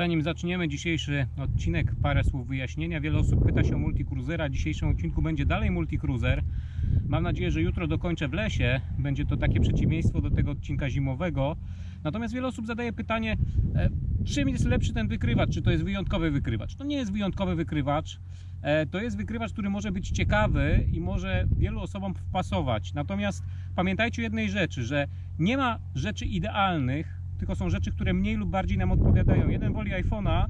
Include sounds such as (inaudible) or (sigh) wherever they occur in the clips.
Zanim zaczniemy dzisiejszy odcinek, parę słów wyjaśnienia. Wiele osób pyta się o multicruisera. W dzisiejszym odcinku będzie dalej multicruiser. Mam nadzieję, że jutro dokończę w lesie. Będzie to takie przeciwieństwo do tego odcinka zimowego. Natomiast wiele osób zadaje pytanie, e, czym jest lepszy ten wykrywacz? Czy to jest wyjątkowy wykrywacz? To nie jest wyjątkowy wykrywacz. E, To jest wykrywacz, który może być ciekawy i może wielu osobom wpasować. Natomiast pamiętajcie o jednej rzeczy, że nie ma rzeczy idealnych, tylko są rzeczy, które mniej lub bardziej nam odpowiadają. Jeden woli iPhone'a,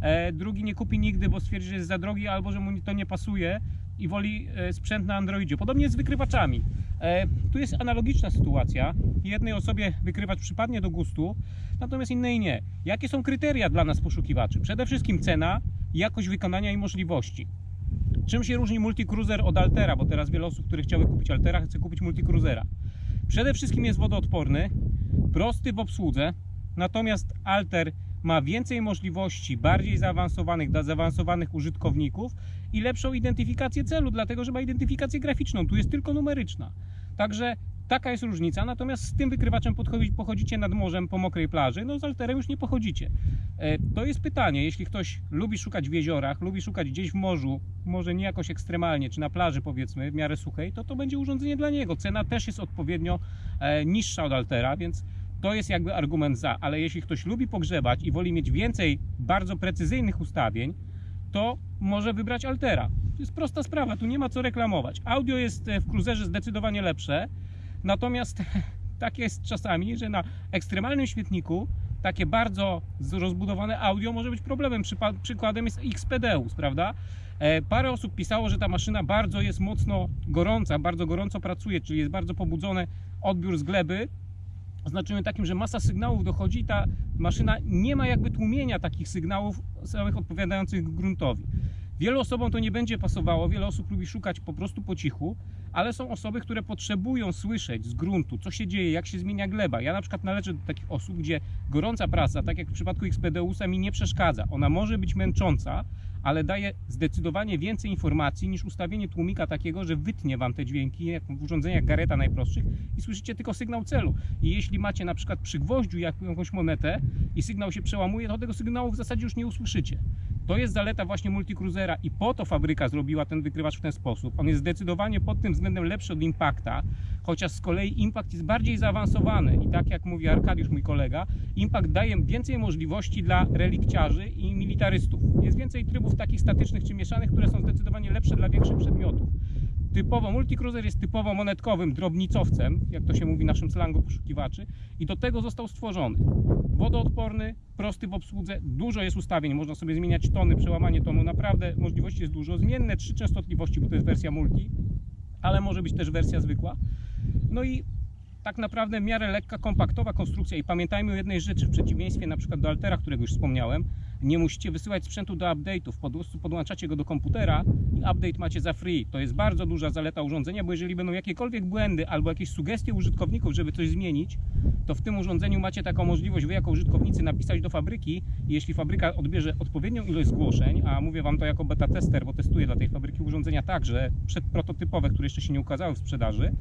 e, drugi nie kupi nigdy, bo stwierdzi, że jest za drogi albo że mu to nie pasuje i woli e, sprzęt na Androidzie. Podobnie jest z wykrywaczami. E, Tu jest analogiczna sytuacja. Jednej osobie wykrywacz przypadnie do gustu, natomiast innej nie. Jakie są kryteria dla nas poszukiwaczy? Przede wszystkim cena, jakość wykonania i możliwości. Czym się różni multicruiser od Altera? Bo teraz wiele osób, które chciały kupić Altera, chce kupić multicruisera. Przede wszystkim jest wodoodporny, prosty w obsłudze, natomiast Alter ma więcej możliwości, bardziej zaawansowanych dla zaawansowanych użytkowników i lepszą identyfikację celu, dlatego że ma identyfikację graficzną, tu jest tylko numeryczna. Także taka jest różnica, natomiast z tym wykrywaczem pochodzicie nad morzem po mokrej plaży, no z Alterem już nie pochodzicie. E, To jest pytanie, jeśli ktoś lubi szukać w jeziorach, lubi szukać gdzieś w morzu, może nie jakoś ekstremalnie, czy na plaży powiedzmy, w miarę suchej, to to będzie urządzenie dla niego. Cena też jest odpowiednio e, niższa od Altera, więc to jest jakby argument za, ale jeśli ktoś lubi pogrzebać i woli mieć więcej bardzo precyzyjnych ustawień, to może wybrać Altera. To jest prosta sprawa, tu nie ma co reklamować. Audio jest e, w Cruiserze zdecydowanie lepsze, natomiast (laughs) tak jest czasami, że na ekstremalnym świetniku takie bardzo rozbudowane audio może być problemem. Przykładem jest XPDeus, prawda? E, Parę osób pisało, że ta maszyna bardzo jest mocno gorąca, bardzo gorąco pracuje, czyli jest bardzo pobudzony odbiór z gleby, oznaczeniem takim, że masa sygnałów dochodzi i ta maszyna nie ma jakby tłumienia takich sygnałów samych odpowiadających gruntowi. Wielu osobom to nie będzie pasowało, wiele osób lubi szukać po prostu po cichu, ale są osoby, które potrzebują słyszeć z gruntu, co się dzieje, jak się zmienia gleba. Ja na przykład należę do takich osób, gdzie gorąca praca, tak jak w przypadku XPDUSa, mi nie przeszkadza. Ona może być męcząca, ale daje zdecydowanie więcej informacji niż ustawienie tłumika takiego, że wytnie Wam te dźwięki, jak w urządzeniach Gareta najprostszych i słyszycie tylko sygnał celu. I jeśli macie na przykład przy gwoździu jak- jakąś monetę i sygnał się przełamuje, to tego sygnału w zasadzie już nie usłyszycie. To jest zaleta właśnie multicruisera i po to fabryka zrobiła ten wykrywacz w ten sposób. On jest zdecydowanie pod tym względem lepszy od Impacta, chociaż z kolei Impact jest bardziej zaawansowany i tak jak mówi Arkadiusz, mój kolega, Impact daje więcej możliwości dla relikciarzy i militarystów. Jest więcej trybów takich statycznych czy mieszanych, które są zdecydowanie lepsze dla większych przedmiotów. Typowo multicruiser jest typowo monetkowym drobnicowcem, jak to się mówi w naszym slangu poszukiwaczy, i do tego został stworzony. Wodoodporny, prosty w obsłudze, dużo jest ustawień, można sobie zmieniać tony, przełamanie tonu, naprawdę możliwości jest dużo. Zmienne trzy częstotliwości, bo to jest wersja multi, ale może być też wersja zwykła. No i tak naprawdę w miarę lekka, kompaktowa konstrukcja i pamiętajmy o jednej rzeczy, w przeciwieństwie na przykład do Altera, którego już wspomniałem, nie musicie wysyłać sprzętu do update'ów, po prostu podłączacie go do komputera i update macie za free. To jest bardzo duża zaleta urządzenia, bo jeżeli będą jakiekolwiek błędy albo jakieś sugestie użytkowników, żeby coś zmienić, to w tym urządzeniu macie taką możliwość wy jako użytkownicy napisać do fabryki i jeśli fabryka odbierze odpowiednią ilość zgłoszeń, a mówię Wam to jako beta tester, bo testuję dla tej fabryki urządzenia także przedprototypowe, które jeszcze się nie ukazały w sprzedaży,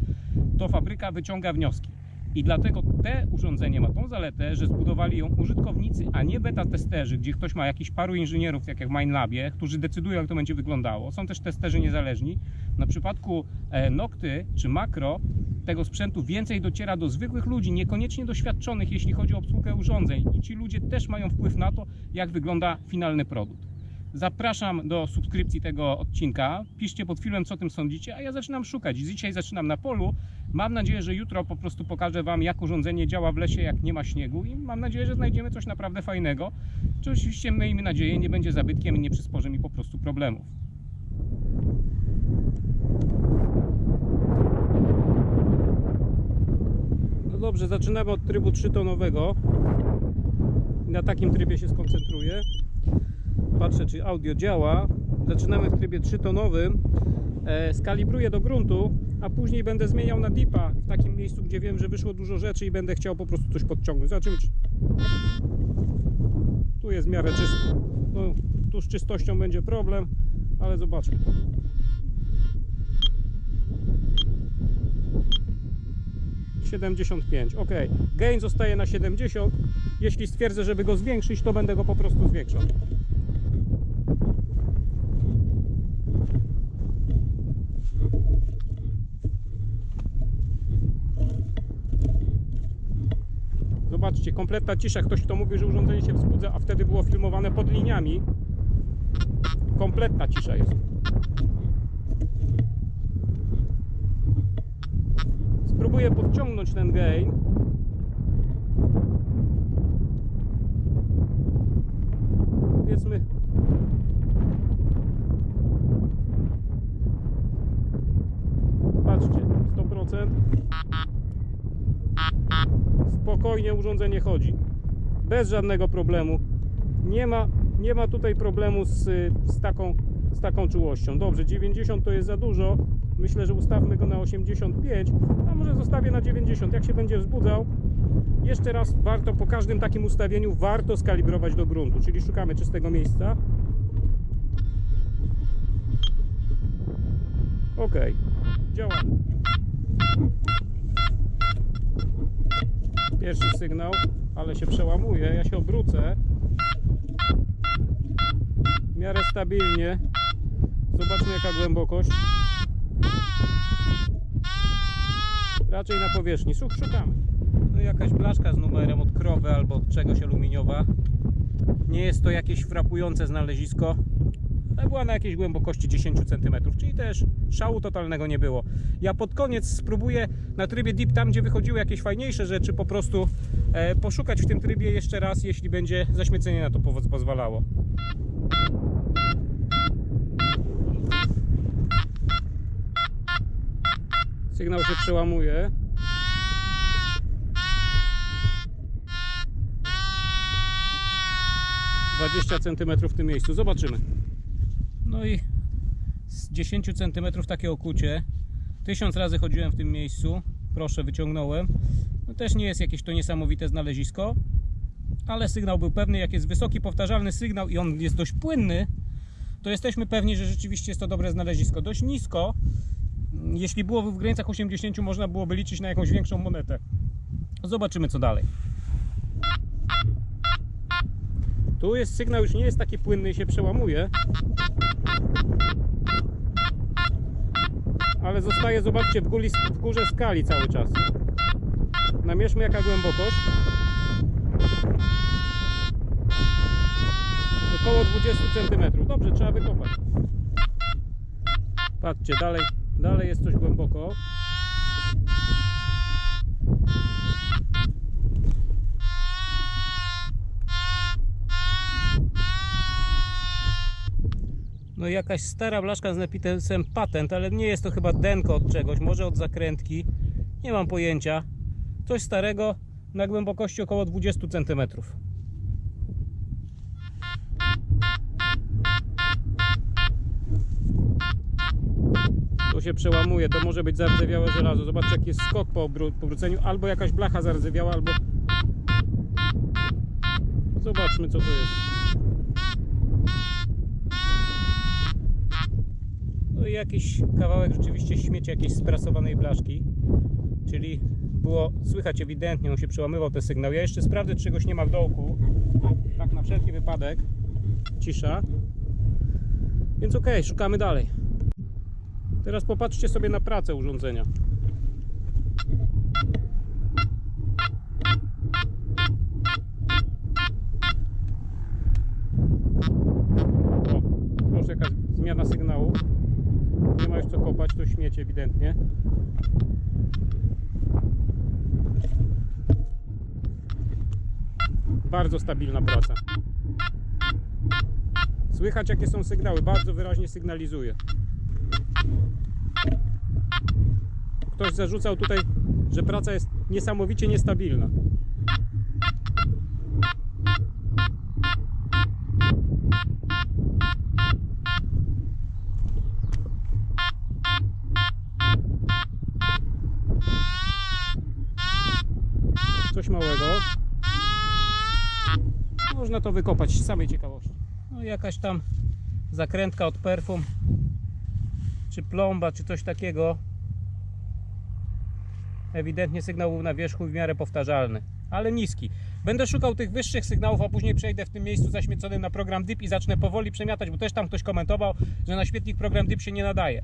to fabryka wyciąga wnioski. I dlatego te urządzenie ma tą zaletę, że zbudowali ją użytkownicy, a nie beta testerzy, gdzie ktoś ma jakiś paru inżynierów, tak jak w MindLabie, którzy decydują, jak to będzie wyglądało. Są też testerzy niezależni. Na przypadku e, Nocty czy Makro tego sprzętu więcej dociera do zwykłych ludzi, niekoniecznie doświadczonych, jeśli chodzi o obsługę urządzeń. I ci ludzie też mają wpływ na to, jak wygląda finalny produkt. Zapraszam do subskrypcji tego odcinka. Piszcie pod filmem, co tym sądzicie, a ja zaczynam szukać. Dzisiaj zaczynam na polu. Mam nadzieję, że jutro po prostu pokażę Wam, jak urządzenie działa w lesie, jak nie ma śniegu i mam nadzieję, że znajdziemy coś naprawdę fajnego. Czy oczywiście, miejmy nadzieję, nie będzie zabytkiem i nie przysporzy mi po prostu problemów. No dobrze, zaczynamy od trybu 3-tonowego. Na takim trybie się skoncentruję. Patrzę, czy audio działa. Zaczynamy w trybie 3-tonowym. E, skalibruję do gruntu, a później będę zmieniał na dipa w takim miejscu, gdzie wiem, że wyszło dużo rzeczy i będę chciał po prostu coś podciągnąć. Zobaczymy, czy... Tu jest w miarę czysto. No, tu z czystością będzie problem, ale zobaczmy. Siedemdziesiąt pięć. ok. Gain zostaje na 70, Jeśli stwierdzę, żeby go zwiększyć, to będę go po prostu zwiększał. Zobaczcie, kompletna cisza. Ktoś kto mówi, że urządzenie się wzbudza, a wtedy było filmowane pod liniami. Kompletna cisza jest. Spróbuję podciągnąć ten gain. Powiedzmy. Patrzcie, 100%. Spokojnie urządzenie chodzi. Bez żadnego problemu. Nie ma, nie ma tutaj problemu z, z, taką, z taką czułością. Dobrze, 90 to jest za dużo. Myślę, że ustawmy go na 85, a może zostawię na 90. Jak się będzie wzbudzał, jeszcze raz warto po każdym takim ustawieniu warto skalibrować do gruntu, czyli szukamy czystego miejsca. Ok, działa. Pierwszy sygnał, ale się przełamuje. Ja się obrócę. W miarę stabilnie. Zobaczmy jaka głębokość. Raczej na powierzchni. Słuch, szukamy. No jakaś blaszka z numerem od krowy albo od czegoś aluminiowa. Nie jest to jakieś frapujące znalezisko. Ale była na jakiejś głębokości 10 cm, czyli też szału totalnego nie było. Ja pod koniec spróbuję na trybie deep, tam gdzie wychodziły jakieś fajniejsze rzeczy, po prostu e, poszukać w tym trybie jeszcze raz, jeśli będzie zaśmiecenie na to pozwalało. Sygnał się przełamuje. Dwadzieścia centymetrów w tym miejscu. Zobaczymy. No i z 10 cm takie okucie. Tysiąc razy chodziłem w tym miejscu. Proszę, wyciągnąłem. No też nie jest jakieś to niesamowite znalezisko, ale sygnał był pewny. Jak jest wysoki, powtarzalny sygnał i on jest dość płynny, to jesteśmy pewni, że rzeczywiście jest to dobre znalezisko. Dość nisko, jeśli byłoby w granicach 80, można byłoby liczyć na jakąś większą monetę. Zobaczymy co dalej. Tu jest sygnał, już nie jest taki płynny i się przełamuje. Ale zostaje, zobaczcie, w, góli, w górze skali cały czas. Namierzmy jaka głębokość. Około 20 cm. Dobrze, trzeba wykopać. Patrzcie, dalej, dalej jest coś głęboko. No jakaś stara blaszka z napisem patent, ale nie jest to chyba denko od czegoś, może od zakrętki. Nie mam pojęcia. Coś starego na głębokości około 20 cm. Tu się przełamuje, to może być zardzewiałe żelazo. Zobaczcie jaki jest skok po obró- powróceniu. Albo jakaś blacha zardzewiała, albo... Zobaczmy co to jest. No i jakiś kawałek rzeczywiście śmieci jakiejś sprasowanej blaszki. Czyli było słychać ewidentnie, on się przełamywał ten sygnał. Ja jeszcze sprawdzę, czegoś nie ma w dołku. Tak na wszelki wypadek. Cisza. Więc okej, szukamy dalej. Teraz popatrzcie sobie na pracę urządzenia. O, proszę, jaka zmiana sygnału. Nie ma już co kopać, to śmiecie ewidentnie. Bardzo stabilna praca. Słychać jakie są sygnały, bardzo wyraźnie sygnalizuje. Ktoś zarzucał tutaj, że praca jest niesamowicie niestabilna. Można to wykopać z samej ciekawości. No jakaś tam zakrętka od perfum, czy plomba, czy coś takiego. Ewidentnie sygnał był na wierzchu w miarę powtarzalny, ale niski. Będę szukał tych wyższych sygnałów, a później przejdę w tym miejscu zaśmieconym na program DIP i zacznę powoli przemiatać, bo też tam ktoś komentował, że na świetlik program DIP się nie nadaje.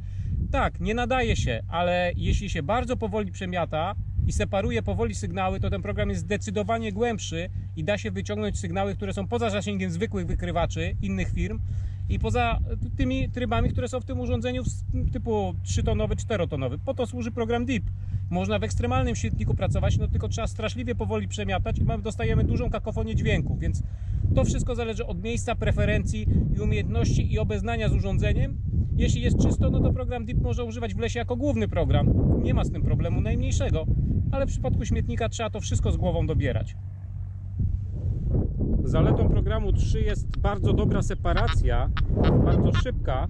Tak, nie nadaje się, ale jeśli się bardzo powoli przemiata i separuje powoli sygnały, to ten program jest zdecydowanie głębszy i da się wyciągnąć sygnały, które są poza zasięgiem zwykłych wykrywaczy innych firm i poza tymi trybami, które są w tym urządzeniu typu 3-tonowy, 4-tonowy. Po to służy program DIP. Można w ekstremalnym świetliku pracować, no tylko trzeba straszliwie powoli przemiatać i dostajemy dużą kakofonię dźwięku, więc to wszystko zależy od miejsca, preferencji i umiejętności i obeznania z urządzeniem. Jeśli jest czysto, no to program DIP może używać w lesie jako główny program. Nie ma z tym problemu najmniejszego, ale w przypadku śmietnika trzeba to wszystko z głową dobierać. Zaletą programu 3 jest bardzo dobra separacja, bardzo szybka.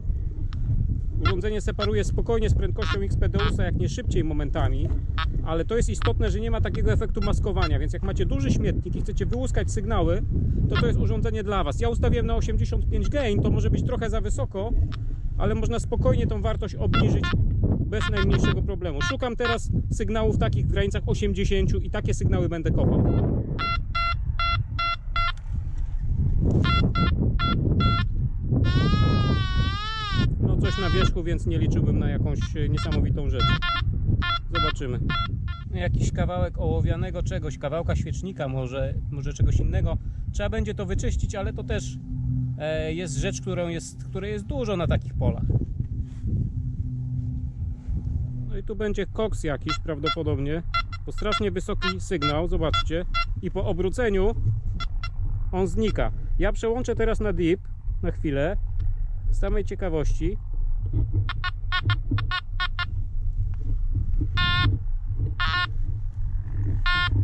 Urządzenie separuje spokojnie z prędkością XPDUSa, jak nie szybciej momentami, ale to jest istotne, że nie ma takiego efektu maskowania, więc jak macie duży śmietnik i chcecie wyłuskać sygnały, to to jest urządzenie dla Was. Ja ustawiłem na 85 gain, to może być trochę za wysoko, ale można spokojnie tą wartość obniżyć bez najmniejszego problemu. Szukam teraz sygnałów takich w granicach 80 i takie sygnały będę kopał. No coś na wierzchu, więc nie liczyłbym na jakąś e, niesamowitą rzecz. Zobaczymy. Jakiś kawałek ołowianego czegoś, kawałka świecznika może, może czegoś innego. Trzeba będzie to wyczyścić, ale to też e, jest rzecz, którą jest, której jest dużo na takich polach. No i tu będzie koks jakiś prawdopodobnie, bo strasznie wysoki sygnał, zobaczcie. I po obróceniu on znika. Ja przełączę teraz na deep na chwilę z samej ciekawości.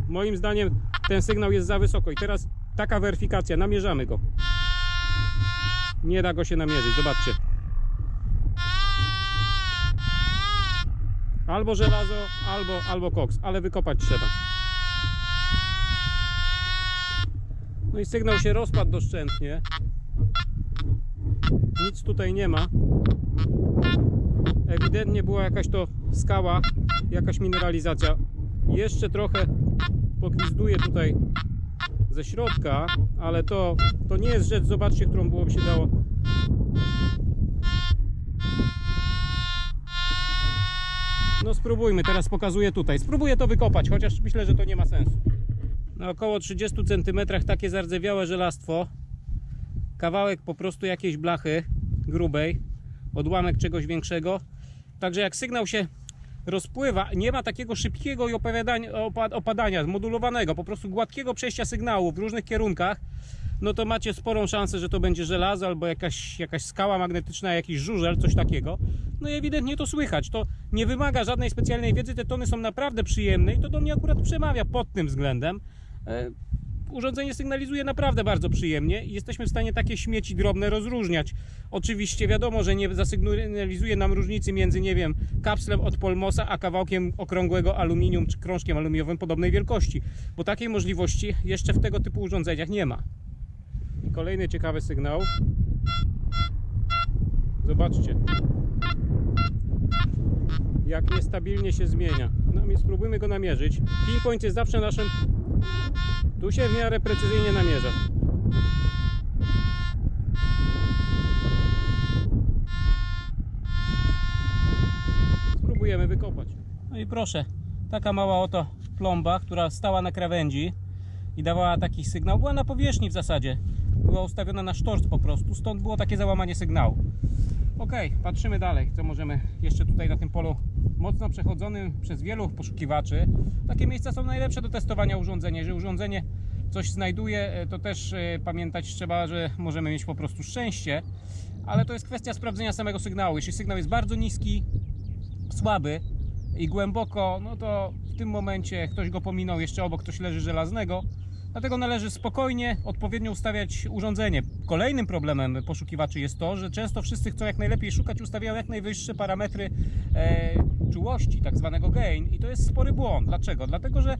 Moim zdaniem ten sygnał jest za wysoko i teraz taka weryfikacja, namierzamy go. Nie da go się namierzyć, zobaczcie. Albo żelazo, albo, albo koks, ale wykopać trzeba. No i sygnał się rozpadł doszczętnie. Nic tutaj nie ma. Ewidentnie była jakaś to skała, jakaś mineralizacja. Jeszcze trochę pogwizduje tutaj ze środka, ale to, to nie jest rzecz, zobaczcie, którą byłoby się dało No spróbujmy, teraz pokazuję tutaj. Spróbuję to wykopać, chociaż myślę, że to nie ma sensu. Na około 30 cm takie zardzewiałe żelastwo. Kawałek po prostu jakiejś blachy grubej, odłamek czegoś większego. Także jak sygnał się rozpływa, nie ma takiego szybkiego i opadania, modulowanego, po prostu gładkiego przejścia sygnału w różnych kierunkach, no to macie sporą szansę, że to będzie żelazo albo jakaś, jakaś skała magnetyczna, jakiś żużel, coś takiego. No i ewidentnie to słychać. To nie wymaga żadnej specjalnej wiedzy, te tony są naprawdę przyjemne i to do mnie akurat przemawia pod tym względem. E, Urządzenie sygnalizuje naprawdę bardzo przyjemnie i jesteśmy w stanie takie śmieci drobne rozróżniać. Oczywiście wiadomo, że nie zasygnalizuje nam różnicy między, nie wiem, kapslem od Polmosa, a kawałkiem okrągłego aluminium czy krążkiem aluminiowym podobnej wielkości, bo takiej możliwości jeszcze w tego typu urządzeniach nie ma. I kolejny ciekawy sygnał. Zobaczcie. Jak niestabilnie się zmienia. No spróbujmy go namierzyć. Pinpoint jest zawsze naszym. Tu się w miarę precyzyjnie namierza. Spróbujemy wykopać. No i proszę, taka mała oto plomba, która stała na krawędzi i dawała taki sygnał. Była na powierzchni w zasadzie. Była ustawiona na sztorc po prostu, stąd było takie załamanie sygnału. Ok, patrzymy dalej, co możemy jeszcze tutaj na tym polu mocno przechodzonym przez wielu poszukiwaczy. Takie miejsca są najlepsze do testowania urządzenia. Jeżeli urządzenie coś znajduje, e, to też e, pamiętać trzeba, że możemy mieć po prostu szczęście, ale to jest kwestia sprawdzenia samego sygnału. Jeśli sygnał jest bardzo niski, słaby i głęboko, no to w tym momencie ktoś go pominął, jeszcze obok ktoś leży żelaznego. Dlatego należy spokojnie, odpowiednio ustawiać urządzenie. Kolejnym problemem poszukiwaczy jest to, że często wszyscy chcą jak najlepiej szukać, ustawiają jak najwyższe parametry e, czułości, tak zwanego gain i to jest spory błąd. Dlaczego? Dlatego, że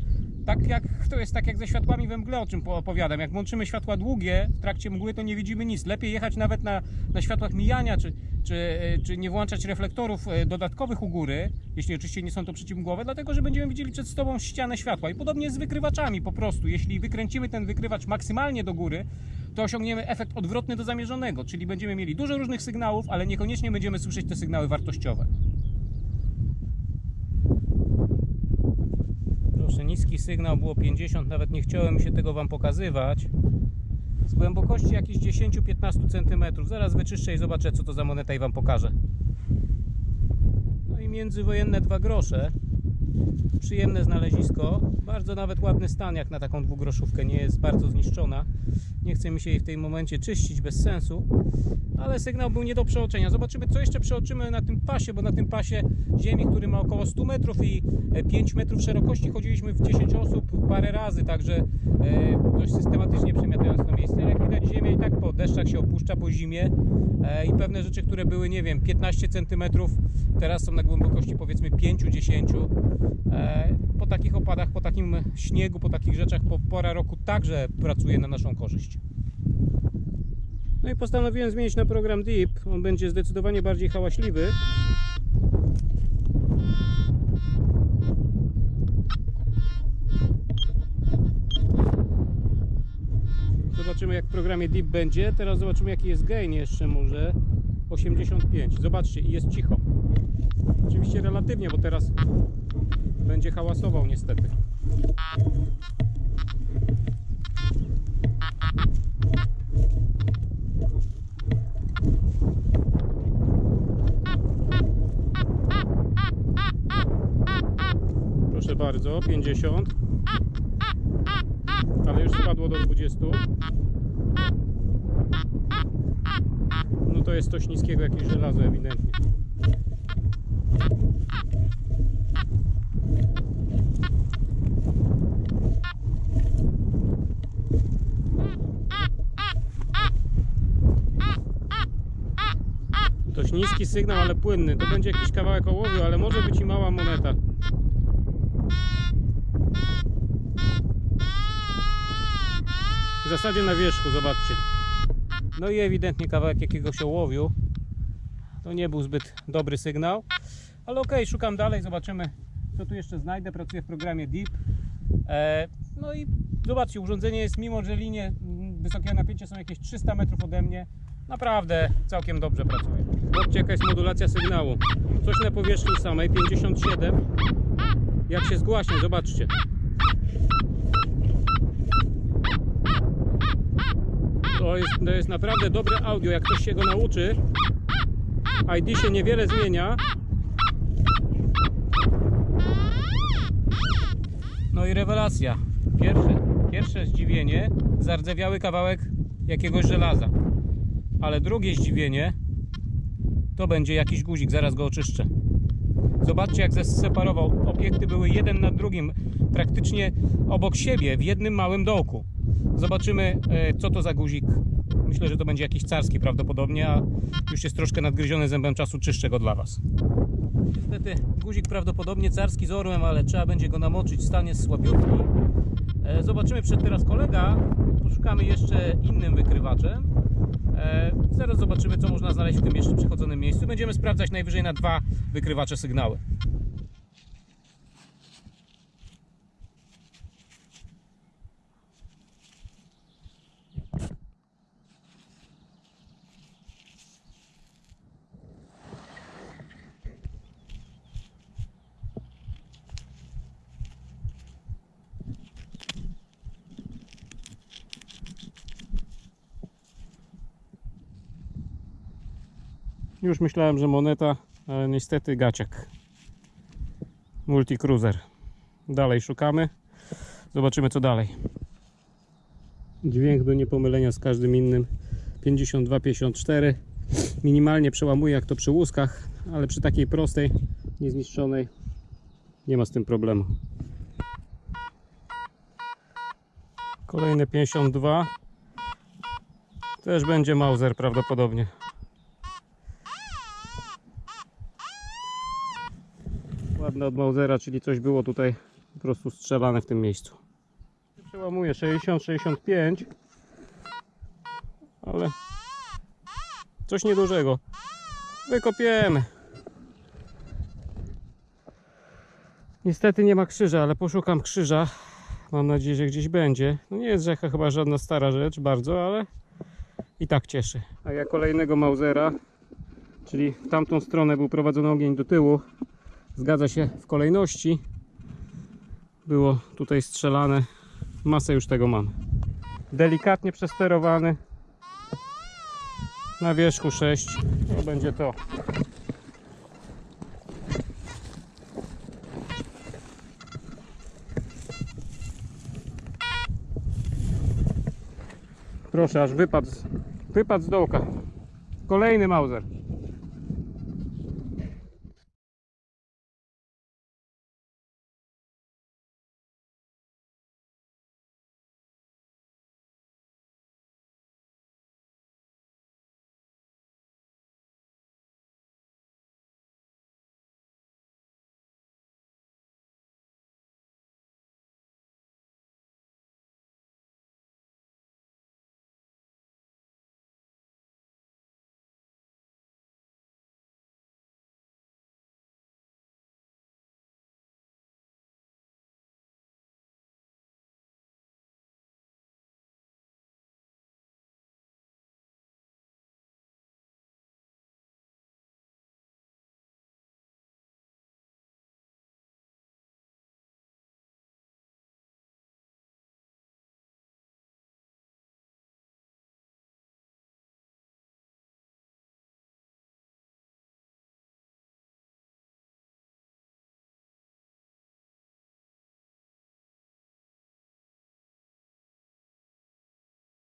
Tak jak to jest tak jak ze światłami we mgle, o czym po- opowiadam. Jak włączymy światła długie w trakcie mgły, to nie widzimy nic. Lepiej jechać nawet na, na światłach mijania, czy, czy, e, czy nie włączać reflektorów e, dodatkowych u góry, jeśli oczywiście nie są to przeciwmgłowe, dlatego że będziemy widzieli przed sobą ścianę światła. I podobnie z wykrywaczami po prostu. Jeśli wykręcimy ten wykrywacz maksymalnie do góry, to osiągniemy efekt odwrotny do zamierzonego, czyli będziemy mieli dużo różnych sygnałów, ale niekoniecznie będziemy słyszeć te sygnały wartościowe. Proszę, niski sygnał było 50, nawet nie chciałem się tego Wam pokazywać. Z głębokości jakieś 10-15 cm. Zaraz wyczyszczę i zobaczę, co to za moneta i Wam pokażę. No i międzywojenne dwa grosze. Przyjemne znalezisko. Bardzo nawet ładny stan, jak na taką dwugroszówkę. Nie jest bardzo zniszczona. Nie chce mi się jej w tym momencie czyścić bez sensu. Ale sygnał był nie do przeoczenia. Zobaczymy, co jeszcze przeoczymy na tym pasie, bo na tym pasie ziemi, który ma około 100 metrów i e, 5 metrów szerokości, chodziliśmy w 10 osób parę razy, także e, dość systematycznie przemiatając to miejsce. Jak widać, ziemia i tak po deszczach się opuszcza po zimie e, i pewne rzeczy, które były, nie wiem, 15 centymetrów, teraz są na głębokości powiedzmy 5-10. E, Po takich opadach, po takim śniegu, po takich rzeczach, po pora roku także pracuje na naszą korzyść. No i postanowiłem zmienić na program Deep. On będzie zdecydowanie bardziej hałaśliwy. Zobaczymy jak w programie Deep będzie. Teraz zobaczymy jaki jest gain jeszcze może. 85. Zobaczcie i jest cicho. Oczywiście relatywnie, bo teraz będzie hałasował niestety. Proszę bardzo, 50. Ale już spadło do 20. No to jest coś niskiego, jakieś żelazo ewidentnie. Niski sygnał, ale płynny. To będzie jakiś kawałek ołowiu, ale może być i mała moneta. W zasadzie na wierzchu, zobaczcie. No i ewidentnie kawałek jakiegoś ołowiu. To nie był zbyt dobry sygnał. Ale okej, szukam dalej, zobaczymy co tu jeszcze znajdę. Pracuję w programie Deep. E, no i zobaczcie, urządzenie jest, mimo że linie mm, wysokiego napięcia są jakieś 300 metrów ode mnie, naprawdę całkiem dobrze pracuje. Zobaczcie jaka jest modulacja sygnału. Coś na powierzchni samej, 57. Jak się zgłaśnie, zobaczcie. To jest, to jest naprawdę dobre audio, jak ktoś się go nauczy. ID się niewiele zmienia. No i rewelacja. Pierwsze, pierwsze zdziwienie, zardzewiały kawałek jakiegoś żelaza. Ale drugie zdziwienie to będzie jakiś guzik, zaraz go oczyszczę. Zobaczcie jak zeseparował. Obiekty były jeden nad drugim, praktycznie obok siebie, w jednym małym dołku. Zobaczymy e, co to za guzik. Myślę, że to będzie jakiś carski prawdopodobnie, a już jest troszkę nadgryziony zębem czasu, czyszczę go dla Was. Niestety guzik prawdopodobnie carski z orłem, ale trzeba będzie go namoczyć, stan jest słabiutki. E, Zobaczymy przed teraz kolega, poszukamy jeszcze innym wykrywaczem. E, Zaraz zobaczymy co można znaleźć w tym jeszcze przechodzonym miejscu. Będziemy sprawdzać najwyżej na dwa wykrywacze sygnały. Już myślałem, że moneta, ale niestety gaciak. Multicruiser. Dalej szukamy. Zobaczymy co dalej. Dźwięk do niepomylenia z każdym innym. 52-54. Minimalnie przełamuje jak to przy łuskach, ale przy takiej prostej, niezniszczonej nie ma z tym problemu. Kolejne 52. Też będzie Mauser prawdopodobnie. Od Mausera, czyli coś było tutaj po prostu strzelane w tym miejscu. Przełamuję 60-65. Ale coś niedużego. Wykopiemy. Niestety nie ma krzyża, ale poszukam krzyża. Mam nadzieję, że gdzieś będzie. No nie jest rzeka chyba żadna stara rzecz bardzo, ale i tak cieszy. A ja kolejnego Mausera, czyli w tamtą stronę był prowadzony ogień do tyłu. Zgadza się w kolejności. Było tutaj strzelane. Masę już tego mam. Delikatnie przesterowany. Na wierzchu 6. To będzie to. Proszę, aż wypadł, wypadł z dołka. Kolejny Mauser.